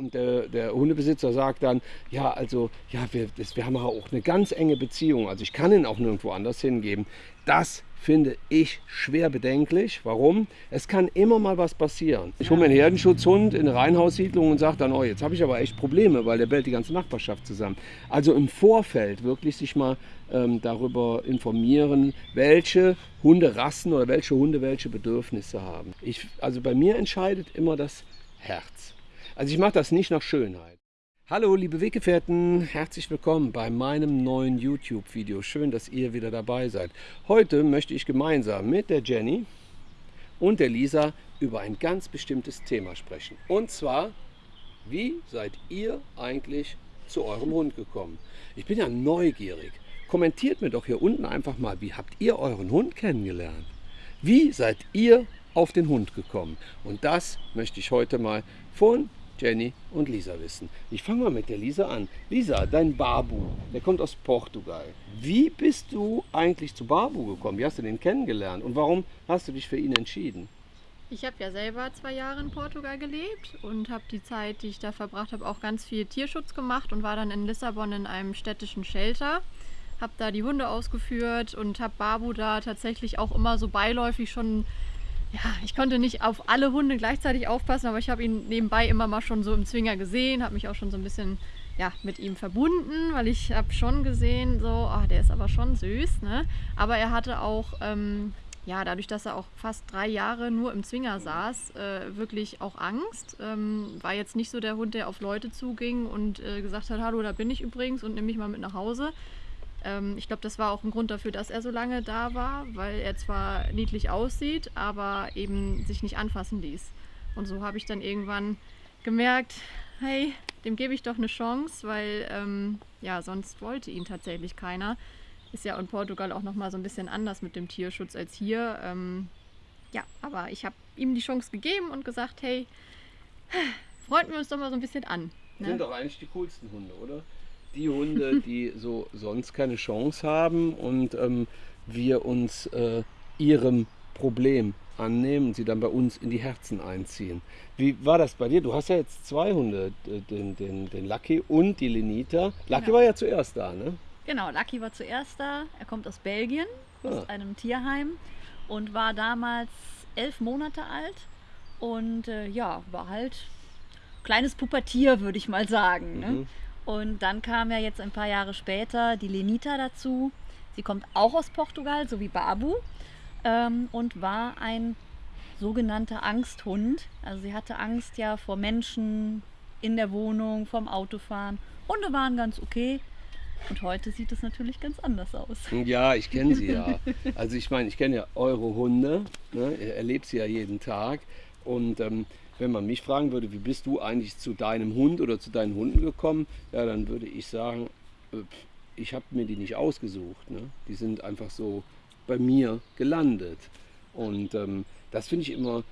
und der, der Hundebesitzer sagt dann, ja, also, ja, wir, das, wir haben auch eine ganz enge Beziehung, also ich kann ihn auch nirgendwo anders hingeben. Das finde ich schwer bedenklich. Warum? Es kann immer mal was passieren. Ich hole mir einen Herdenschutzhund in eine Reihenhaussiedlung und sage dann, oh, jetzt habe ich aber echt Probleme, weil der bellt die ganze Nachbarschaft zusammen. Also im Vorfeld wirklich sich mal ähm, darüber informieren, welche Hunderassen oder welche Hunde welche Bedürfnisse haben. Ich, also bei mir entscheidet immer das Herz. Also ich mache das nicht nach Schönheit. Hallo liebe Weggefährten, herzlich willkommen bei meinem neuen YouTube-Video. Schön, dass ihr wieder dabei seid. Heute möchte ich gemeinsam mit der Jenny und der Lisa über ein ganz bestimmtes Thema sprechen. Und zwar, wie seid ihr eigentlich zu eurem Hund gekommen? Ich bin ja neugierig. Kommentiert mir doch hier unten einfach mal, wie habt ihr euren Hund kennengelernt? Wie seid ihr auf den Hund gekommen? Und das möchte ich heute mal von Jenny und Lisa wissen. Ich fange mal mit der Lisa an. Lisa, dein Babu, der kommt aus Portugal. Wie bist du eigentlich zu Babu gekommen? Wie hast du den kennengelernt und warum hast du dich für ihn entschieden? Ich habe ja selber zwei Jahre in Portugal gelebt und habe die Zeit, die ich da verbracht habe, auch ganz viel Tierschutz gemacht und war dann in Lissabon in einem städtischen Shelter. Habe da die Hunde ausgeführt und habe Babu da tatsächlich auch immer so beiläufig schon ja, ich konnte nicht auf alle Hunde gleichzeitig aufpassen, aber ich habe ihn nebenbei immer mal schon so im Zwinger gesehen, habe mich auch schon so ein bisschen ja, mit ihm verbunden, weil ich habe schon gesehen, so, ach, der ist aber schon süß, ne? Aber er hatte auch, ähm, ja, dadurch, dass er auch fast drei Jahre nur im Zwinger saß, äh, wirklich auch Angst. Ähm, war jetzt nicht so der Hund, der auf Leute zuging und äh, gesagt hat, hallo, da bin ich übrigens und nimm mich mal mit nach Hause, ähm, ich glaube, das war auch ein Grund dafür, dass er so lange da war, weil er zwar niedlich aussieht, aber eben sich nicht anfassen ließ. Und so habe ich dann irgendwann gemerkt, hey, dem gebe ich doch eine Chance, weil ähm, ja, sonst wollte ihn tatsächlich keiner. Ist ja in Portugal auch nochmal so ein bisschen anders mit dem Tierschutz als hier. Ähm, ja, aber ich habe ihm die Chance gegeben und gesagt, hey, freunden wir uns doch mal so ein bisschen an. Ne? Sind doch eigentlich die coolsten Hunde, oder? Die Hunde, die so sonst keine Chance haben und ähm, wir uns äh, ihrem Problem annehmen und sie dann bei uns in die Herzen einziehen. Wie war das bei dir? Du hast ja jetzt zwei Hunde, den, den, den Lucky und die Lenita. Lucky genau. war ja zuerst da, ne? Genau, Lucky war zuerst da. Er kommt aus Belgien, ah. aus einem Tierheim und war damals elf Monate alt und äh, ja, war halt kleines Pubertier, würde ich mal sagen. Ne? Und dann kam ja jetzt ein paar Jahre später die Lenita dazu. Sie kommt auch aus Portugal, so wie Babu, ähm, und war ein sogenannter Angsthund. Also sie hatte Angst ja vor Menschen in der Wohnung, vom Autofahren. Hunde waren ganz okay. Und heute sieht es natürlich ganz anders aus. Ja, ich kenne sie ja. Also ich meine, ich kenne ja eure Hunde. Ne? Ihr erlebt sie ja jeden Tag. Und ähm, wenn man mich fragen würde, wie bist du eigentlich zu deinem Hund oder zu deinen Hunden gekommen, ja, dann würde ich sagen, äh, ich habe mir die nicht ausgesucht. Ne? Die sind einfach so bei mir gelandet. Und ähm, das finde ich immer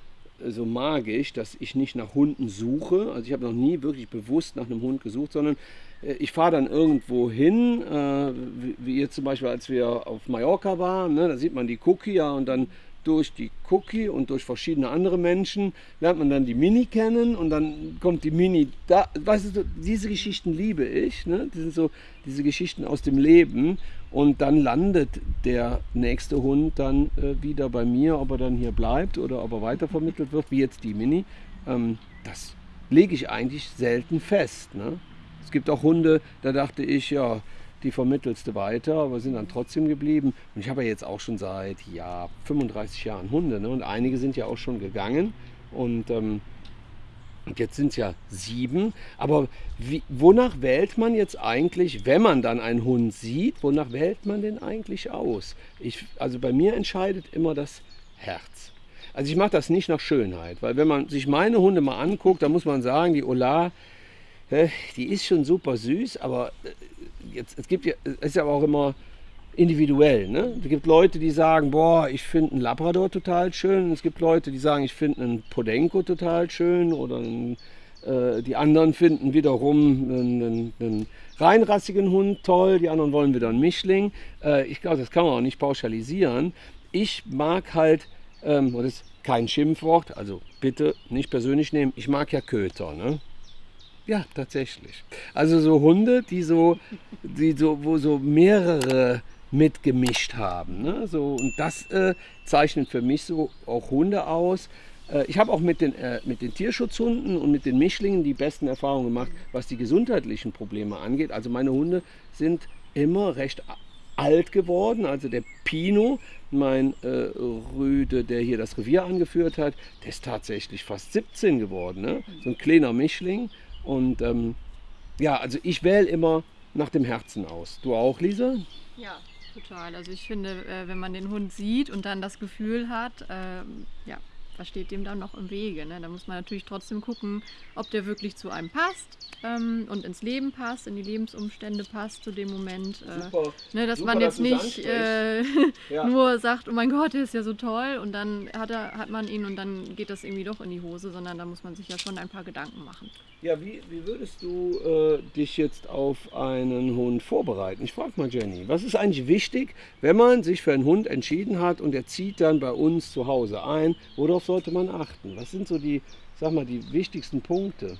äh, so magisch, dass ich nicht nach Hunden suche. Also ich habe noch nie wirklich bewusst nach einem Hund gesucht, sondern äh, ich fahre dann irgendwo hin, äh, wie, wie ihr zum Beispiel, als wir auf Mallorca waren, ne, da sieht man die Cookie ja und dann durch die Cookie und durch verschiedene andere Menschen lernt man dann die Mini kennen und dann kommt die Mini da. Weißt du, diese Geschichten liebe ich. Ne? Die sind so diese Geschichten aus dem Leben. Und dann landet der nächste Hund dann äh, wieder bei mir, ob er dann hier bleibt oder ob er weitervermittelt wird, wie jetzt die Mini. Ähm, das lege ich eigentlich selten fest. Ne? Es gibt auch Hunde, da dachte ich, ja, die vermittelst du weiter, aber sind dann trotzdem geblieben. Und ich habe ja jetzt auch schon seit ja, 35 Jahren Hunde ne? und einige sind ja auch schon gegangen und ähm, jetzt sind es ja sieben. Aber wie, wonach wählt man jetzt eigentlich, wenn man dann einen Hund sieht, wonach wählt man den eigentlich aus? Ich, also bei mir entscheidet immer das Herz. Also ich mache das nicht nach Schönheit, weil wenn man sich meine Hunde mal anguckt, dann muss man sagen, die Ola, die ist schon super süß, aber äh, jetzt, es gibt ja, es ist ja auch immer individuell. Ne? Es gibt Leute, die sagen, boah, ich finde einen Labrador total schön. Es gibt Leute, die sagen, ich finde einen Podenco total schön. Oder einen, äh, die anderen finden wiederum einen, einen, einen, reinrassigen Hund toll. Die anderen wollen wieder einen Mischling. Äh, ich glaube, das kann man auch nicht pauschalisieren. Ich mag halt, ähm, das ist kein Schimpfwort, also bitte nicht persönlich nehmen, ich mag ja Köter. Ne? Ja, tatsächlich. Also so Hunde, die so, die so, wo so mehrere mitgemischt haben. Ne? So, und das äh, zeichnet für mich so auch Hunde aus. Äh, ich habe auch mit den, äh, mit den Tierschutzhunden und mit den Mischlingen die besten Erfahrungen gemacht, was die gesundheitlichen Probleme angeht. Also meine Hunde sind immer recht alt geworden. Also der Pino, mein äh, Rüde, der hier das Revier angeführt hat, der ist tatsächlich fast 17 geworden. Ne? So ein kleiner Mischling. Und ähm, ja, also ich wähle immer nach dem Herzen aus. Du auch, Lisa? Ja, total. Also ich finde, äh, wenn man den Hund sieht und dann das Gefühl hat, äh, ja, was steht dem dann noch im Wege? Ne? Da muss man natürlich trotzdem gucken, ob der wirklich zu einem passt ähm, und ins Leben passt, in die Lebensumstände passt zu dem Moment. Äh, ne, dass Super, man jetzt dass nicht äh, ja. nur sagt, oh mein Gott, der ist ja so toll und dann hat, er, hat man ihn und dann geht das irgendwie doch in die Hose, sondern da muss man sich ja schon ein paar Gedanken machen. Ja, wie, wie würdest du äh, dich jetzt auf einen Hund vorbereiten? Ich frage mal Jenny, was ist eigentlich wichtig, wenn man sich für einen Hund entschieden hat und er zieht dann bei uns zu Hause ein? Worauf sollte man achten? Was sind so die, sag mal, die wichtigsten Punkte?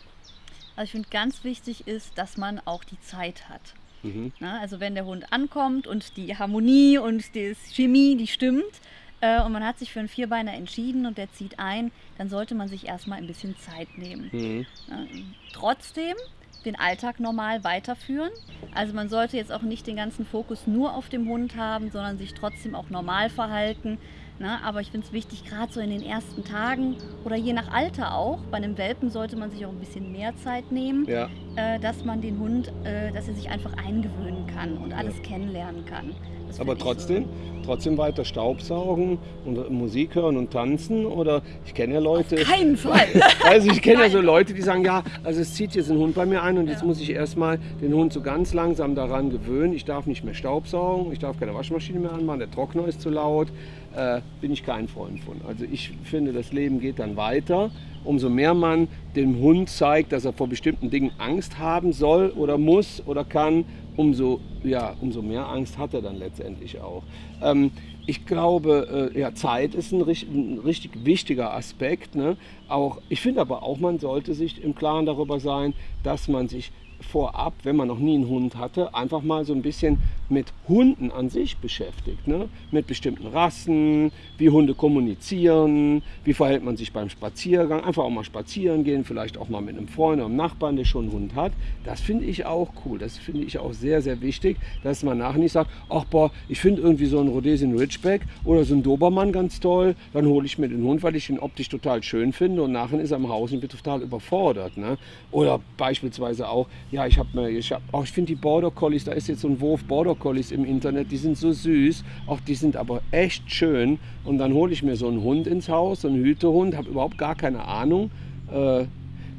Also ich finde ganz wichtig ist, dass man auch die Zeit hat. Mhm. Na, also wenn der Hund ankommt und die Harmonie und die Chemie, die stimmt, äh, und man hat sich für einen Vierbeiner entschieden und der zieht ein, dann sollte man sich erstmal ein bisschen Zeit nehmen. Mhm. Äh, trotzdem den Alltag normal weiterführen. Also man sollte jetzt auch nicht den ganzen Fokus nur auf dem Hund haben, sondern sich trotzdem auch normal verhalten. Na, aber ich finde es wichtig, gerade so in den ersten Tagen oder je nach Alter auch, bei einem Welpen sollte man sich auch ein bisschen mehr Zeit nehmen, ja. äh, dass man den Hund, äh, dass er sich einfach eingewöhnen kann und alles ja. kennenlernen kann. Das aber trotzdem, so. trotzdem weiter Staubsaugen und Musik hören und tanzen oder ich kenne ja Leute. Auf keinen Fall. also ich kenne ja so Leute, die sagen, ja, also es zieht jetzt ein Hund bei mir ein und jetzt muss ich erstmal den Hund so ganz langsam daran gewöhnen. Ich darf nicht mehr Staubsaugen, ich darf keine Waschmaschine mehr anmachen, der Trockner ist zu laut. Äh, bin ich kein Freund von. Also ich finde, das Leben geht dann weiter. Umso mehr man dem Hund zeigt, dass er vor bestimmten Dingen Angst haben soll oder muss oder kann, umso, ja, umso mehr Angst hat er dann letztendlich auch. Ähm, ich glaube, äh, ja, Zeit ist ein, richtig, ein richtig wichtiger Aspekt. Ne? Auch, ich finde aber auch, man sollte sich im Klaren darüber sein, dass man sich vorab, wenn man noch nie einen Hund hatte, einfach mal so ein bisschen mit Hunden an sich beschäftigt. Ne? Mit bestimmten Rassen, wie Hunde kommunizieren, wie verhält man sich beim Spaziergang. Einfach auch mal spazieren gehen, vielleicht auch mal mit einem Freund oder einem Nachbarn, der schon einen Hund hat. Das finde ich auch cool. Das finde ich auch sehr, sehr wichtig, dass man nachher nicht sagt, ach boah, ich finde irgendwie so einen Rhodesian Ridgeback oder so einen Dobermann ganz toll, dann hole ich mir den Hund, weil ich ihn optisch total schön finde und nachher ist er im Haus und wird total überfordert. Ne? Oder beispielsweise auch, ja, ich habe mir, ich, hab, oh, ich finde die Border Collies, da ist jetzt so ein Wurf Border Collies im Internet, die sind so süß, auch die sind aber echt schön. Und dann hole ich mir so einen Hund ins Haus, so einen Hütehund, habe überhaupt gar keine Ahnung. Äh,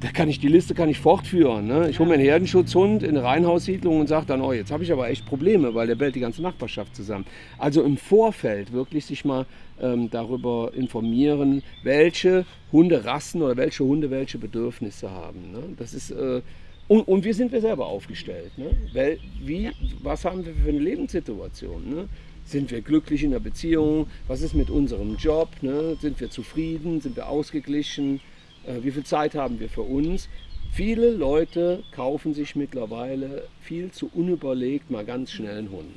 da kann ich die Liste kann ich fortführen. Ne? Ich hole mir einen Herdenschutzhund in eine Reihenhaussiedlung und sage dann, oh, jetzt habe ich aber echt Probleme, weil der bellt die ganze Nachbarschaft zusammen. Also im Vorfeld wirklich sich mal ähm, darüber informieren, welche Hunderassen oder welche Hunde welche Bedürfnisse haben. Ne? Das ist äh, und, und wie sind wir selber aufgestellt? Ne? Weil, wie, ja. Was haben wir für eine Lebenssituation? Ne? Sind wir glücklich in der Beziehung? Was ist mit unserem Job? Ne? Sind wir zufrieden? Sind wir ausgeglichen? Äh, wie viel Zeit haben wir für uns? Viele Leute kaufen sich mittlerweile viel zu unüberlegt mal ganz schnell einen Hund.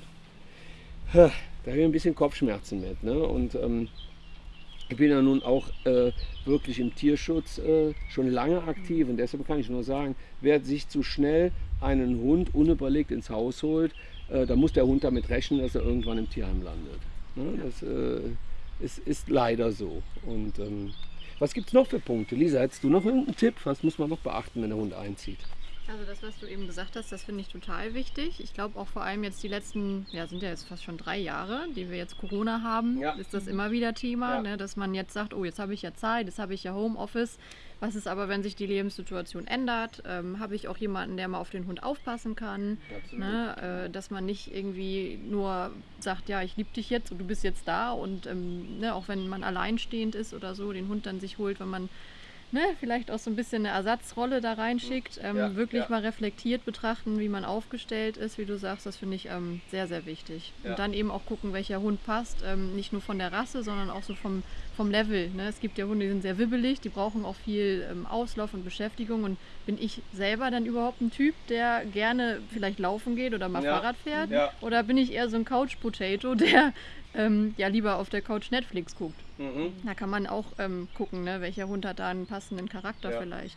Da habe ich ein bisschen Kopfschmerzen mit. Ne? Und ähm, ich bin ja nun auch äh, wirklich im Tierschutz äh, schon lange aktiv und deshalb kann ich nur sagen, wer sich zu schnell einen Hund unüberlegt ins Haus holt, äh, da muss der Hund damit rechnen, dass er irgendwann im Tierheim landet. Ne? Das äh, ist, ist, leider so. Und ähm, was gibt es noch für Punkte? Lisa, hättest du noch irgendeinen Tipp? Was muss man noch beachten, wenn der Hund einzieht? Also das, was du eben gesagt hast, das finde ich total wichtig. Ich glaube auch vor allem jetzt die letzten, ja sind ja jetzt fast schon drei Jahre, die wir jetzt Corona haben, ja. ist das immer wieder Thema, ja. ne, dass man jetzt sagt, oh jetzt habe ich ja Zeit, jetzt habe ich ja Homeoffice. Was ist aber, wenn sich die Lebenssituation ändert? Ähm, habe ich auch jemanden, der mal auf den Hund aufpassen kann? Ne, äh, dass man nicht irgendwie nur sagt, ja ich liebe dich jetzt und du bist jetzt da und ähm, ne, auch wenn man alleinstehend ist oder so, den Hund dann sich holt, wenn man ne, vielleicht auch so ein bisschen eine Ersatzrolle da reinschickt, ähm, ja, wirklich ja. mal reflektiert betrachten, wie man aufgestellt ist, wie du sagst, das finde ich ähm, sehr, sehr wichtig. Ja. Und dann eben auch gucken, welcher Hund passt, ähm, nicht nur von der Rasse, sondern auch so vom vom Level. Ne? Es gibt ja Hunde, die sind sehr wibbelig, die brauchen auch viel ähm, Auslauf und Beschäftigung. Und bin ich selber dann überhaupt ein Typ, der gerne vielleicht laufen geht oder mal Ja. Fahrrad fährt? Ja. Oder bin ich eher so ein Couch-Potato, der ähm, ja lieber auf der Couch Netflix guckt? Mhm. Da kann man auch ähm, gucken, ne? welcher Hund hat da einen passenden Charakter Ja. vielleicht.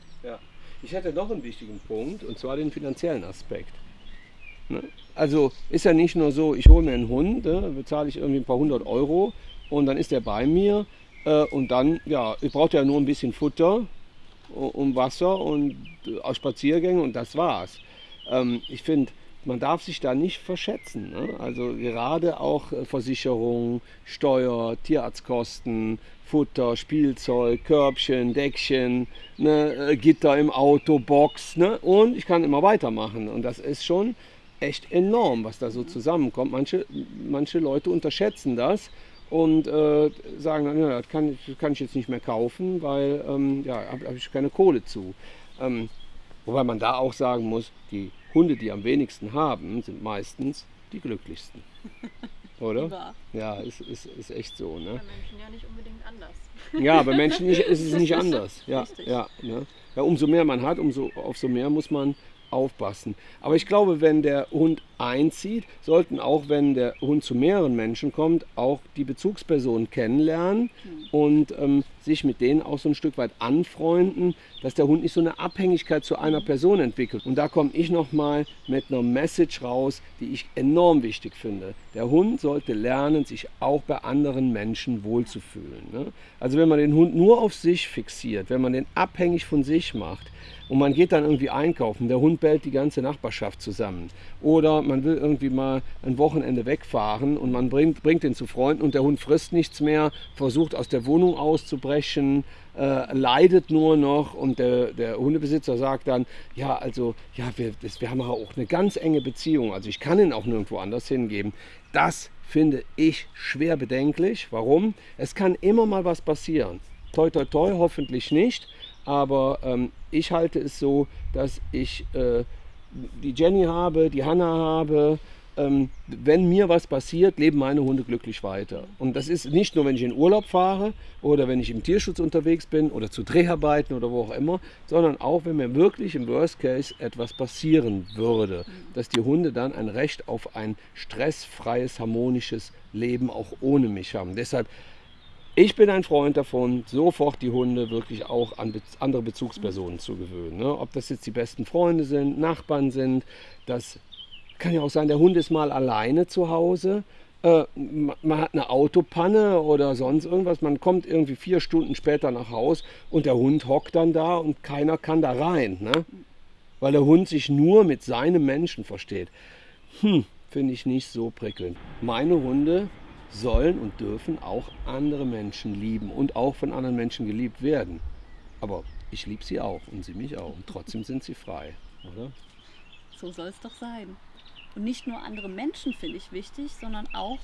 Ich hatte noch einen wichtigen Punkt und zwar den finanziellen Aspekt. Ne? Also ist ja nicht nur so, ich hole mir einen Hund, ne, bezahle ich irgendwie ein paar hundert Euro und dann ist der bei mir und dann, ja, ich brauche ja nur ein bisschen Futter und Wasser und äh, Spaziergänge und das war's. Ähm, ich finde, man darf sich da nicht verschätzen. Ne? Also gerade auch äh, Versicherung, Steuer, Tierarztkosten, Futter, Spielzeug, Körbchen, Deckchen, ne, äh, Gitter im Auto, Box ne? und ich kann immer weitermachen. Und das ist schon echt enorm, was da so zusammenkommt. Manche, manche Leute unterschätzen das und äh, sagen dann, ja, das kann, ich- das kann ich jetzt nicht mehr kaufen, weil ähm, ja, habe hab ich keine Kohle zu. Ähm, wobei man da auch sagen muss, die Hunde, die am wenigsten haben, sind meistens die glücklichsten. Oder? Ja, ist, ist, ist echt so. Ne? Bei Menschen ja nicht unbedingt anders. Ja, bei Menschen nicht, ist es nicht anders. Ja, Richtig. ja, ne? ja, umso mehr man hat, umso, auf so mehr muss man aufpassen. Aber ich glaube, wenn der Hund einzieht, sollten auch, wenn der Hund zu mehreren Menschen kommt, auch die Bezugspersonen kennenlernen und ähm, sich mit denen auch so ein Stück weit anfreunden, dass der Hund nicht so eine Abhängigkeit zu einer Person entwickelt. Und da komme ich nochmal mit einer Message raus, die ich enorm wichtig finde. Der Hund sollte lernen, sich auch bei anderen Menschen wohlzufühlen. Ne? Also wenn man den Hund nur auf sich fixiert, wenn man den abhängig von sich macht, und man geht dann irgendwie einkaufen, der Hund bellt die ganze Nachbarschaft zusammen. Oder man will irgendwie mal ein Wochenende wegfahren und man bringt, bringt den zu Freunden und der Hund frisst nichts mehr, versucht aus der Wohnung auszubrechen, äh, leidet nur noch und der, der Hundebesitzer sagt dann, ja, also, ja, wir, das, wir haben auch eine ganz enge Beziehung, also ich kann ihn auch nirgendwo anders hingeben. Das finde ich schwer bedenklich. Warum? Es kann immer mal was passieren. Toi, toi, toi, hoffentlich nicht. Aber ähm, ich halte es so, dass ich äh, die Jenny habe, die Hanna habe. Ähm, wenn mir was passiert, leben meine Hunde glücklich weiter. Und das ist nicht nur, wenn ich in Urlaub fahre oder wenn ich im Tierschutz unterwegs bin oder zu Dreharbeiten oder wo auch immer, sondern auch, wenn mir wirklich im Worst Case etwas passieren würde, dass die Hunde dann ein Recht auf ein stressfreies, harmonisches Leben auch ohne mich haben. Deshalb ich bin ein Freund davon, sofort die Hunde wirklich auch an andere Bezugspersonen zu gewöhnen. Ne? Ob das jetzt die besten Freunde sind, Nachbarn sind, das kann ja auch sein, der Hund ist mal alleine zu Hause. Äh, ma- man hat eine Autopanne oder sonst irgendwas. Man kommt irgendwie vier Stunden später nach Haus und der Hund hockt dann da und keiner kann da rein. Ne? Weil der Hund sich nur mit seinem Menschen versteht. Hm, finde ich nicht so prickelnd. Meine Hunde sollen und dürfen auch andere Menschen lieben und auch von anderen Menschen geliebt werden. Aber ich liebe sie auch und sie mich auch. Und trotzdem sind sie frei, oder? So soll es doch sein. Und nicht nur andere Menschen finde ich wichtig, sondern auch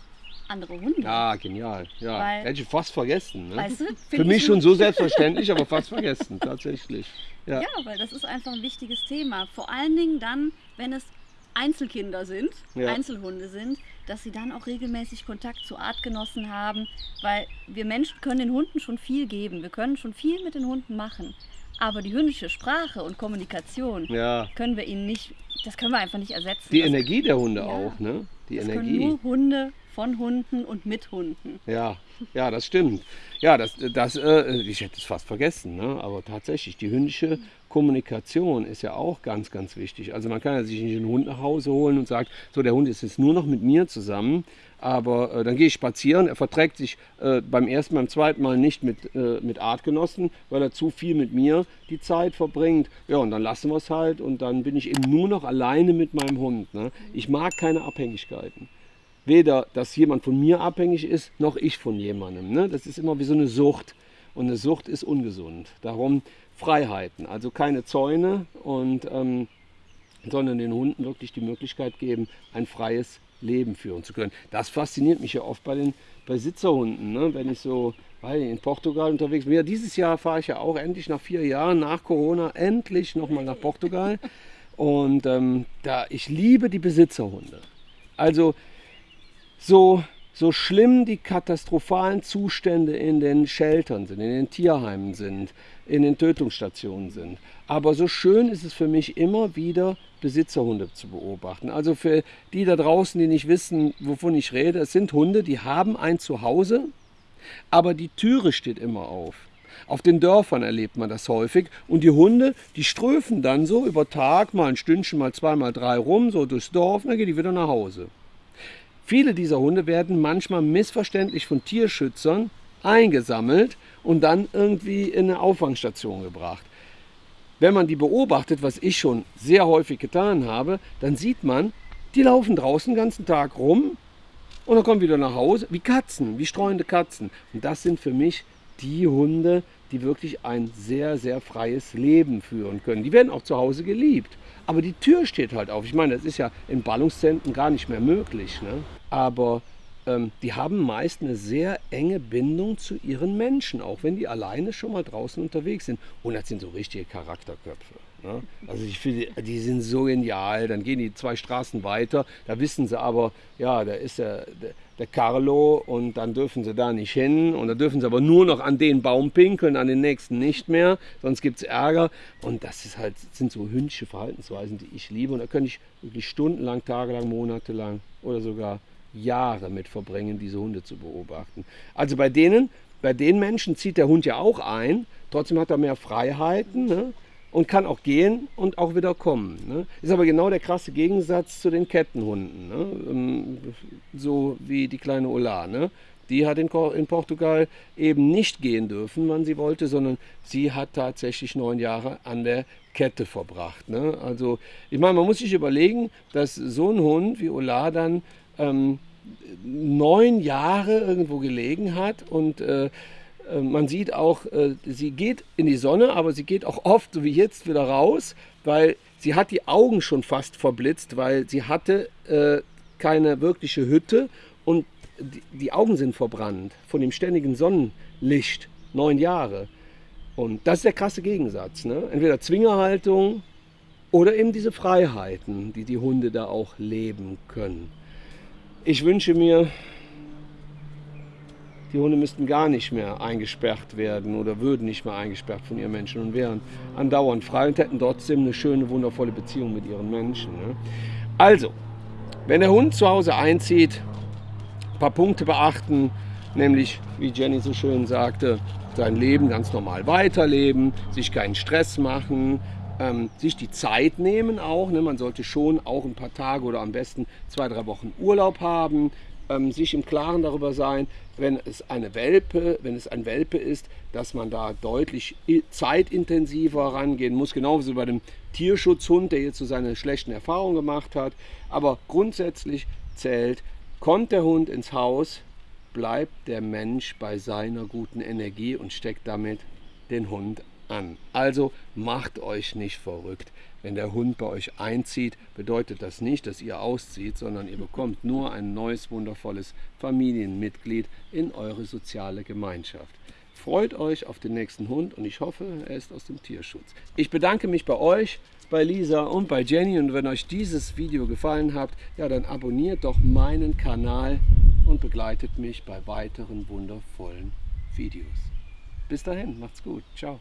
andere Hunde. Ja, genial. Ja, Weil- hätte ich fast vergessen. Ne? Weißt du, Für mich ich schon so selbstverständlich, aber fast vergessen, tatsächlich. Ja. Ja, weil das ist einfach ein wichtiges Thema. Vor allen Dingen dann, wenn es Einzelkinder sind, Ja. Einzelhunde sind, dass sie dann auch regelmäßig Kontakt zu Artgenossen haben, weil wir Menschen können den Hunden schon viel geben. Wir können schon viel mit den Hunden machen. Aber die hündische Sprache und Kommunikation ja. können wir ihnen nicht, das können wir einfach nicht ersetzen. Die das, Energie der Hunde Ja. auch, ne? Die das können Energie. nur Hunde von Hunden und mit Hunden. Ja, ja, das stimmt. Ja, das, das, äh, ich hätte es fast vergessen, ne? aber tatsächlich, die hündische Kommunikation ist ja auch ganz, ganz wichtig. Also man kann ja sich nicht einen Hund nach Hause holen und sagt, so der Hund ist jetzt nur noch mit mir zusammen, aber äh, dann gehe ich spazieren, er verträgt sich äh, beim ersten, beim zweiten Mal nicht mit, äh, mit Artgenossen, weil er zu viel mit mir die Zeit verbringt. Ja, und dann lassen wir es halt und dann bin ich eben nur noch alleine mit meinem Hund. Ne? Ich mag keine Abhängigkeiten weder, dass jemand von mir abhängig ist, noch ich von jemandem. Ne? Das ist immer wie so eine Sucht. Und eine Sucht ist ungesund. Darum Freiheiten, also keine Zäune und ähm, sondern den Hunden wirklich die Möglichkeit geben, ein freies Leben führen zu können. Das fasziniert mich ja oft bei den bei Sitzerhunden, ne? wenn ich so weil in Portugal unterwegs bin. Ja, dieses Jahr fahre ich ja auch endlich nach vier Jahren nach Corona endlich nochmal nach Portugal. Und ähm, da ich liebe die Besitzerhunde. Also so, so schlimm die katastrophalen Zustände in den Sheltern sind, in den Tierheimen sind, in den Tötungsstationen sind. Aber so schön ist es für mich immer wieder, Besitzerhunde zu beobachten. Also für die da draußen, die nicht wissen, wovon ich rede, es sind Hunde, die haben ein Zuhause, aber die Türe steht immer auf. Auf den Dörfern erlebt man das häufig. Und die Hunde, die ströfen dann so über Tag mal ein Stündchen, mal zwei, mal drei rum, so durchs Dorf, und dann gehen die wieder nach Hause. Viele dieser Hunde werden manchmal missverständlich von Tierschützern eingesammelt und dann irgendwie in eine Auffangstation gebracht. Wenn man die beobachtet, was ich schon sehr häufig getan habe, dann sieht man, die laufen draußen den ganzen Tag rum und dann kommen wieder nach Hause, wie Katzen, wie streuende Katzen. Und das sind für mich die Hunde, die wirklich ein sehr, sehr freies Leben führen können. Die werden auch zu Hause geliebt. Aber die Tür steht halt auf. Ich meine, das ist ja in Ballungszentren gar nicht mehr möglich. Ne? Aber ähm, die haben meist eine sehr enge Bindung zu ihren Menschen, auch wenn die alleine schon mal draußen unterwegs sind. Und das sind so richtige Charakterköpfe. Ne? Also ich finde, die sind so genial. Dann gehen die zwei Straßen weiter, da wissen sie aber, ja, da ist der, der, Carlo und dann dürfen sie da nicht hin und dann dürfen sie aber nur noch an den Baum pinkeln, an den nächsten nicht mehr, sonst gibt es Ärger. Und das ist halt, sind so hündische Verhaltensweisen, die ich liebe. Und da könnte ich wirklich stundenlang, tagelang, monatelang oder sogar Jahre mit verbringen, diese Hunde zu beobachten. Also bei denen, bei den Menschen zieht der Hund ja auch ein, trotzdem hat er mehr Freiheiten. Ne? Und kann auch gehen und auch wieder kommen. Ne? Ist aber genau der krasse Gegensatz zu den Kettenhunden. Ne? Ähm, so wie die kleine Ola. Ne? Die hat in, in, Portugal eben nicht gehen dürfen, wann sie wollte, sondern sie hat tatsächlich neun Jahre an der Kette verbracht. Ne? Also ich meine, man muss sich überlegen, dass so ein Hund wie Ola dann ähm, neun Jahre irgendwo gelegen hat und äh, man sieht auch, äh, sie geht in die Sonne, aber sie geht auch oft, so wie jetzt, wieder raus, weil sie hat die Augen schon fast verblitzt, weil sie hatte äh, keine wirkliche Hütte und die Augen sind verbrannt von dem ständigen Sonnenlicht, neun Jahre. Und das ist der krasse Gegensatz. Ne? Entweder Zwingerhaltung oder eben diese Freiheiten, die die Hunde da auch leben können. Ich wünsche mir, die Hunde müssten gar nicht mehr eingesperrt werden oder würden nicht mehr eingesperrt von ihren Menschen und wären andauernd frei und hätten trotzdem eine schöne, wundervolle Beziehung mit ihren Menschen. Ne? Also, wenn der Hund zu Hause einzieht, ein paar Punkte beachten, nämlich, wie Jenny so schön sagte, sein Leben ganz normal weiterleben, sich keinen Stress machen, ähm, sich die Zeit nehmen auch. Ne? Man sollte schon auch ein paar Tage oder am besten zwei, drei Wochen Urlaub haben, ähm, sich im Klaren darüber sein, wenn es eine Welpe, wenn es ein Welpe ist, dass man da deutlich zeitintensiver rangehen muss, genauso wie bei dem Tierschutzhund, der jetzt so seine schlechten Erfahrungen gemacht hat. Aber grundsätzlich zählt, kommt der Hund ins Haus, bleibt der Mensch bei seiner guten Energie und steckt damit den Hund an. Also macht euch nicht verrückt. Wenn der Hund bei euch einzieht, bedeutet das nicht, dass ihr auszieht, sondern ihr bekommt nur ein neues, wundervolles Familienmitglied in eure soziale Gemeinschaft. Freut euch auf den nächsten Hund und ich hoffe, er ist aus dem Tierschutz. Ich bedanke mich bei euch, bei Lisa und bei Jenny und wenn euch dieses Video gefallen hat, ja dann abonniert doch meinen Kanal und begleitet mich bei weiteren wundervollen Videos. Bis dahin, macht's gut. Ciao.